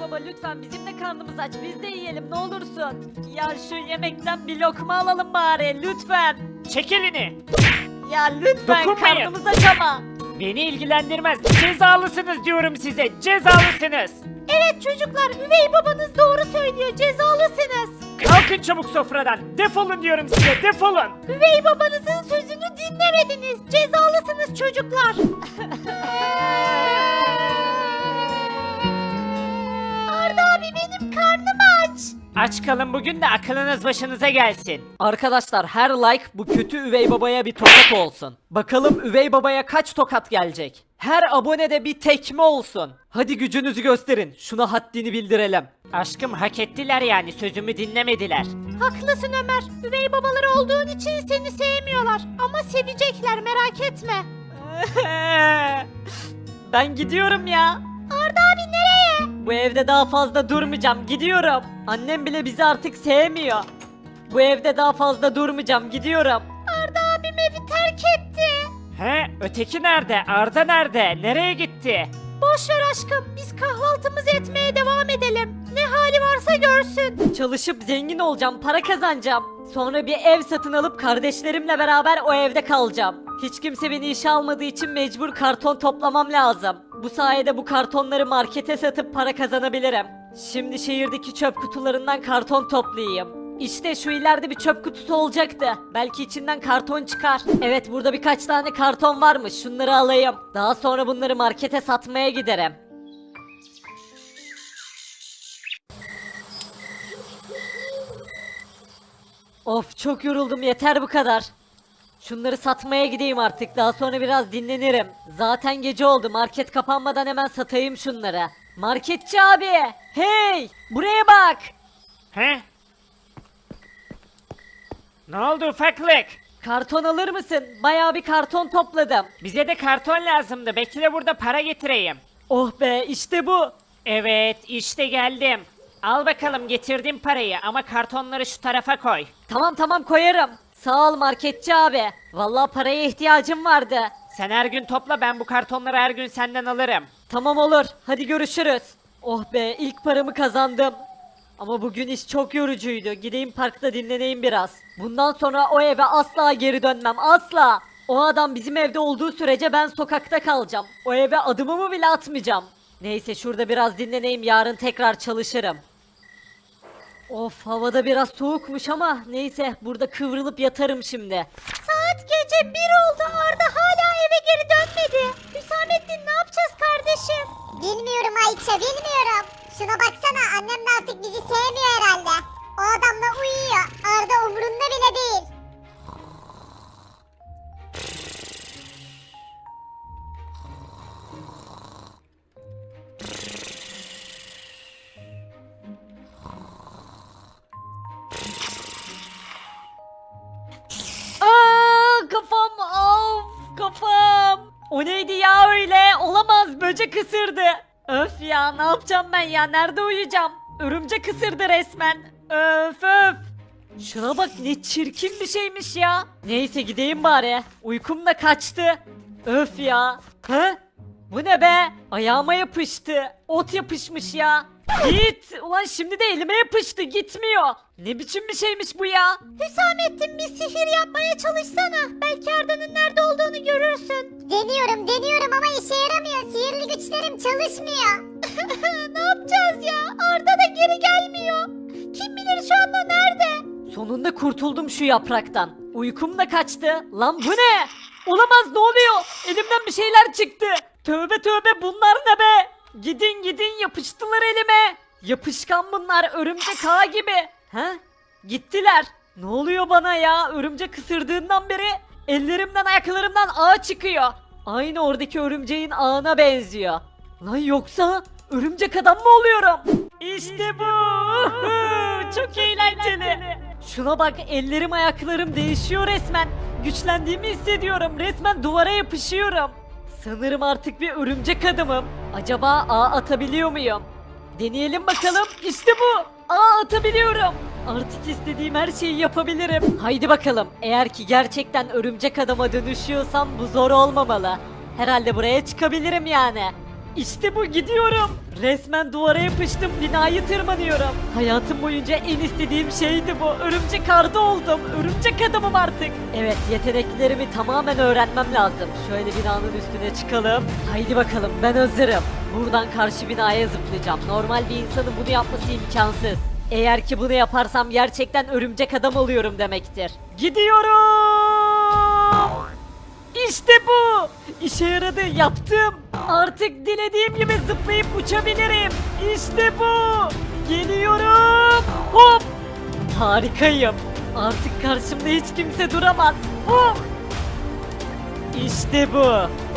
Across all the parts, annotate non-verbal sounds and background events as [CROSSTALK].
baba lütfen bizim de karnımız aç biz de yiyelim ne olursun. Ya şu yemekten bir lokma alalım bari lütfen. Çek elini. Ya lütfen Dokunmayın. karnımız aç ama. Beni ilgilendirmez. Cezalısınız diyorum size. Cezalısınız. Evet çocuklar üvey babanız doğru söylüyor cezalısınız. Kalkın çabuk sofradan. Defolun diyorum size. Defolun. Üvey babanızın sözünü dinlemediniz. Cezalısınız çocuklar. [LAUGHS] aç. Kalın bugün de akılınız başınıza gelsin. Arkadaşlar her like bu kötü üvey babaya bir tokat olsun. Bakalım üvey babaya kaç tokat gelecek? Her abonede bir tekme olsun. Hadi gücünüzü gösterin. Şuna haddini bildirelim. Aşkım hak ettiler yani sözümü dinlemediler. Haklısın Ömer. Üvey babaları olduğun için seni sevmiyorlar. Ama sevecekler merak etme. [LAUGHS] ben gidiyorum ya. Arda abi nereye? Bu evde daha fazla durmayacağım. Gidiyorum. Annem bile bizi artık sevmiyor. Bu evde daha fazla durmayacağım. Gidiyorum. Arda abim evi terk etti. He? Öteki nerede? Arda nerede? Nereye gitti? Boş ver aşkım. Biz kahvaltımızı etmeye devam edelim. Ne hali varsa görsün. Çalışıp zengin olacağım, para kazanacağım. Sonra bir ev satın alıp kardeşlerimle beraber o evde kalacağım. Hiç kimse beni işe almadığı için mecbur karton toplamam lazım. Bu sayede bu kartonları markete satıp para kazanabilirim. Şimdi şehirdeki çöp kutularından karton toplayayım. İşte şu ileride bir çöp kutusu olacaktı. Belki içinden karton çıkar. Evet burada birkaç tane karton varmış. Şunları alayım. Daha sonra bunları markete satmaya giderim. Of çok yoruldum yeter bu kadar. Şunları satmaya gideyim artık daha sonra biraz dinlenirim. Zaten gece oldu market kapanmadan hemen satayım şunları. Marketçi abi hey buraya bak. He? Ne oldu ufaklık? Karton alır mısın? Bayağı bir karton topladım. Bize de karton lazımdı. Bekle burada para getireyim. Oh be işte bu. Evet işte geldim. Al bakalım getirdim parayı ama kartonları şu tarafa koy. Tamam tamam koyarım. Sağ ol marketçi abi. Vallahi paraya ihtiyacım vardı. Sen her gün topla ben bu kartonları her gün senden alırım. Tamam olur. Hadi görüşürüz. Oh be ilk paramı kazandım. Ama bugün iş çok yorucuydu. Gideyim parkta dinleneyim biraz. Bundan sonra o eve asla geri dönmem. Asla. O adam bizim evde olduğu sürece ben sokakta kalacağım. O eve adımımı bile atmayacağım. Neyse şurada biraz dinleneyim. Yarın tekrar çalışırım. Of havada biraz soğukmuş ama neyse burada kıvrılıp yatarım şimdi. Saat gece bir oldu Arda hala eve geri dönmedi. Hüsamettin ne yapacağız kardeşim? Bilmiyorum Ayça bilmiyorum. Şuna baksana annem de artık bizi sevmiyor herhalde. O adamla uyuyor. Arda umurunda ya öyle? Olamaz böcek ısırdı. Öf ya ne yapacağım ben ya nerede uyuyacağım? Örümcek ısırdı resmen. Öf öf. Şuna bak ne çirkin bir şeymiş ya. Neyse gideyim bari. Uykum da kaçtı. Öf ya. Hı? Bu ne be? Ayağıma yapıştı. Ot yapışmış ya. Git. Ulan şimdi de elime yapıştı. Gitmiyor. Ne biçim bir şeymiş bu ya? Hüsamettin bir sihir yapmaya çalışsana. Belki Arda'nın nerede olduğunu görürsün. Deniyorum deniyorum ama işe yaramıyor. Sihirli güçlerim çalışmıyor. [LAUGHS] ne yapacağız ya? Arda da geri gelmiyor. Kim bilir şu anda nerede? Sonunda kurtuldum şu yapraktan. Uykum da kaçtı. Lan bu ne? Olamaz ne oluyor? Elimden bir şeyler çıktı. Tövbe tövbe bunlar ne be? Gidin gidin yapıştılar elime. Yapışkan bunlar örümcek ağı gibi. He? Gittiler. Ne oluyor bana ya? Örümcek ısırdığından beri ellerimden ayaklarımdan ağ çıkıyor. Aynı oradaki örümceğin ağına benziyor. Lan yoksa örümcek adam mı oluyorum? İşte bu. [LAUGHS] Çok eğlenceli. Şuna bak ellerim ayaklarım değişiyor resmen. Güçlendiğimi hissediyorum. Resmen duvara yapışıyorum. Sanırım artık bir örümcek adamım. Acaba ağ atabiliyor muyum? Deneyelim bakalım. İşte bu. Ağ atabiliyorum. Artık istediğim her şeyi yapabilirim. Haydi bakalım. Eğer ki gerçekten örümcek adama dönüşüyorsam bu zor olmamalı. Herhalde buraya çıkabilirim yani. İşte bu gidiyorum. Resmen duvara yapıştım binayı tırmanıyorum. Hayatım boyunca en istediğim şeydi bu. Örümcek ardı oldum. Örümcek adamım artık. Evet yeteneklerimi tamamen öğrenmem lazım. Şöyle binanın üstüne çıkalım. Haydi bakalım ben hazırım. Buradan karşı binaya zıplayacağım. Normal bir insanın bunu yapması imkansız. Eğer ki bunu yaparsam gerçekten örümcek adam oluyorum demektir. Gidiyorum. İşte bu. İşe yaradı yaptım. Artık dilediğim gibi zıplayıp uçabilirim. İşte bu. Geliyorum. Hop. Harikayım. Artık karşımda hiç kimse duramaz. Hop. İşte bu.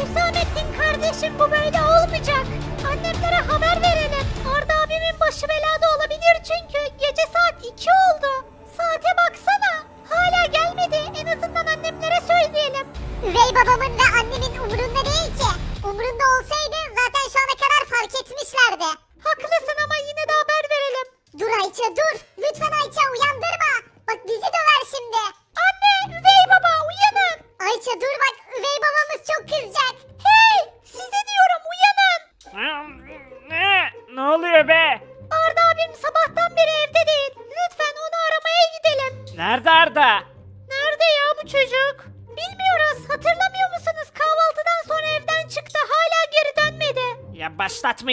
Hüsamettin kardeşim bu böyle olmayacak. Annemlere haber verelim. Arda abimin başı belada olabilir çünkü gece saat 2 oldu. Saate baksana. Hala gelmedi. En azından annemlere söyleyelim. Üvey babamın ve annemin umurunda değil ki. tarde.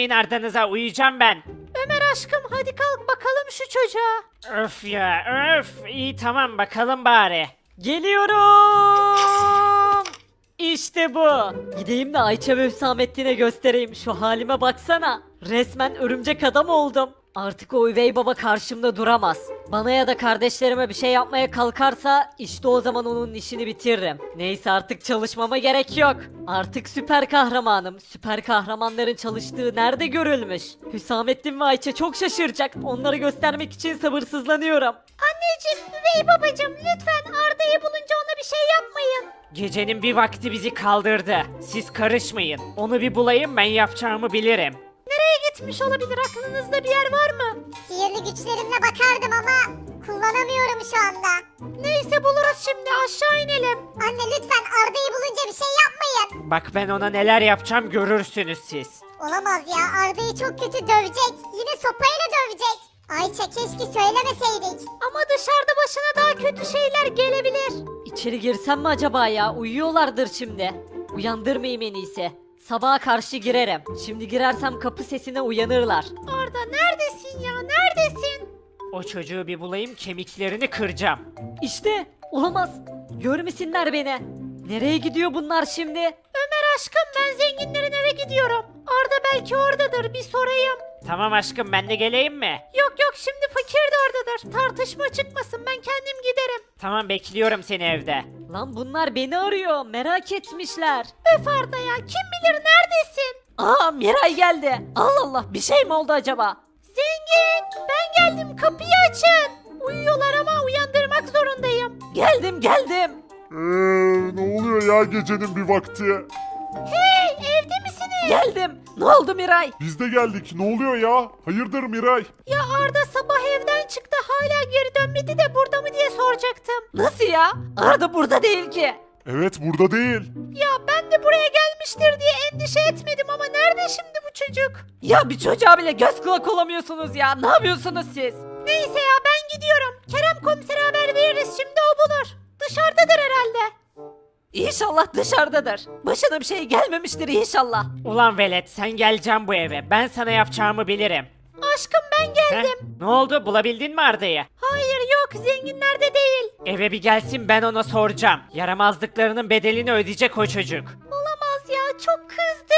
Başlatmayın Arda'nıza uyuyacağım ben. Ömer aşkım hadi kalk bakalım şu çocuğa. Öf ya öf. İyi tamam bakalım bari. Geliyorum. İşte bu. Gideyim de Ayça ve Hüsamettin'e göstereyim. Şu halime baksana. Resmen örümcek adam oldum. Artık o üvey baba karşımda duramaz. Bana ya da kardeşlerime bir şey yapmaya kalkarsa işte o zaman onun işini bitiririm. Neyse artık çalışmama gerek yok. Artık süper kahramanım. Süper kahramanların çalıştığı nerede görülmüş? Hüsamettin ve Ayça çok şaşıracak. Onları göstermek için sabırsızlanıyorum. Anneciğim, üvey babacığım lütfen Arda'yı bulunca ona bir şey yapmayın. Gecenin bir vakti bizi kaldırdı. Siz karışmayın. Onu bir bulayım ben yapacağımı bilirim. Gitmiş olabilir? Aklınızda bir yer var mı? Sihirli güçlerimle bakardım ama kullanamıyorum şu anda. Neyse buluruz şimdi aşağı inelim. Anne lütfen Arda'yı bulunca bir şey yapmayın. Bak ben ona neler yapacağım görürsünüz siz. Olamaz ya Arda'yı çok kötü dövecek. Yine sopayla dövecek. Ayça keşke söylemeseydik. Ama dışarıda başına daha kötü şeyler gelebilir. İçeri girsem mi acaba ya? Uyuyorlardır şimdi. Uyandırmayayım en iyisi. Sabaha karşı girerim. Şimdi girersem kapı sesine uyanırlar. Arda neredesin ya neredesin? O çocuğu bir bulayım kemiklerini kıracağım. İşte olamaz. Görmesinler beni. Nereye gidiyor bunlar şimdi? Ömer aşkım ben zenginlerin eve gidiyorum. Arda belki oradadır bir sorayım. Tamam aşkım ben de geleyim mi? Yok yok şimdi fakir de oradadır. Tartışma çıkmasın ben kendim giderim. Tamam bekliyorum seni evde. Lan bunlar beni arıyor. Merak etmişler. Öf Arda ya kim bilir neredesin? Aa Miray geldi. Allah Allah bir şey mi oldu acaba? Zengin ben geldim kapıyı açın. Uyuyorlar ama uyandırmak zorundayım. Geldim geldim. Eee ne oluyor ya gecenin bir vakti? Geldim. Ne oldu Miray? Biz de geldik ne oluyor ya? Hayırdır Miray? Ya Arda sabah evden çıktı hala geri dönmedi de burada mı diye soracaktım. Nasıl ya? Arda burada değil ki. Evet burada değil. Ya ben de buraya gelmiştir diye endişe etmedim ama nerede şimdi bu çocuk? Ya bir çocuğa bile göz kulak olamıyorsunuz ya. Ne yapıyorsunuz siz? Neyse ya ben gidiyorum. Kerem komisere haber veririz şimdi o bulur. Dışarıdadır herhalde. İnşallah dışarıdadır. Başına bir şey gelmemiştir inşallah. Ulan velet sen geleceksin bu eve. Ben sana yapacağımı bilirim. Aşkım ben Heh, geldim. ne oldu bulabildin mi Arda'yı? Hayır yok zenginlerde değil. Eve bir gelsin ben ona soracağım. Yaramazlıklarının bedelini ödeyecek o çocuk. Olamaz ya çok kızdı.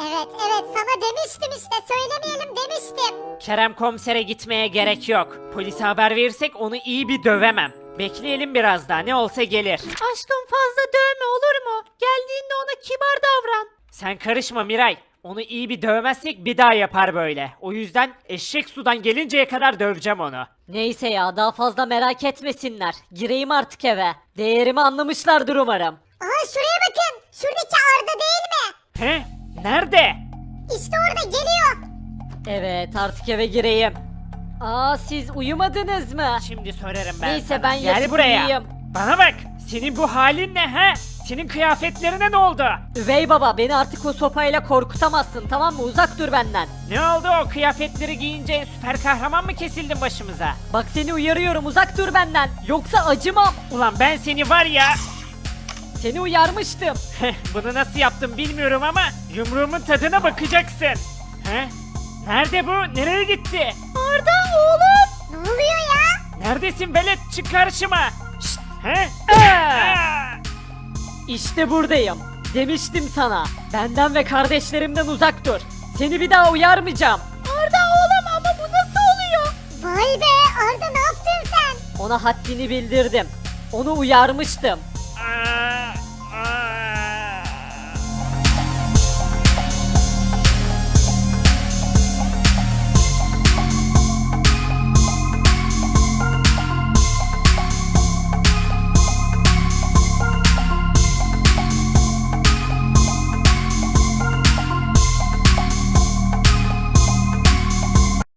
Evet evet sana demiştim işte söylemeyelim demiştim. Kerem komisere gitmeye gerek yok. Polise haber verirsek onu iyi bir dövemem. Bekleyelim biraz daha ne olsa gelir. Aşkım fazla dövme olur mu? Geldiğinde ona kibar davran. Sen karışma Miray. Onu iyi bir dövmezsek bir daha yapar böyle. O yüzden eşek sudan gelinceye kadar döveceğim onu. Neyse ya daha fazla merak etmesinler. Gireyim artık eve. Değerimi anlamışlardır umarım. Aha şuraya bakın. Şuradaki Arda değil mi? He? Nerede? İşte orada geliyor. Evet artık eve gireyim. Aa siz uyumadınız mı? Şimdi sorarım ben Neyse, sana. ben Gel yatıp buraya. uyuyayım. Bana bak. Senin bu halin ne he? Senin kıyafetlerine ne oldu? Üvey baba beni artık o sopayla korkutamazsın tamam mı? Uzak dur benden. Ne oldu o kıyafetleri giyince süper kahraman mı kesildin başımıza? Bak seni uyarıyorum uzak dur benden. Yoksa acımam. Ulan ben seni var ya... Seni uyarmıştım. Bunu nasıl yaptım bilmiyorum ama yumruğumun tadına bakacaksın. He? Nerede bu? Nereye gitti? Arda oğlum. Ne oluyor ya? Neredesin velet? Çık karşıma. Şşt, he? Aa! İşte buradayım. Demiştim sana. Benden ve kardeşlerimden uzak dur. Seni bir daha uyarmayacağım. Arda oğlum ama bu nasıl oluyor? Vay be Arda ne yaptın sen? Ona haddini bildirdim. Onu uyarmıştım. Aa!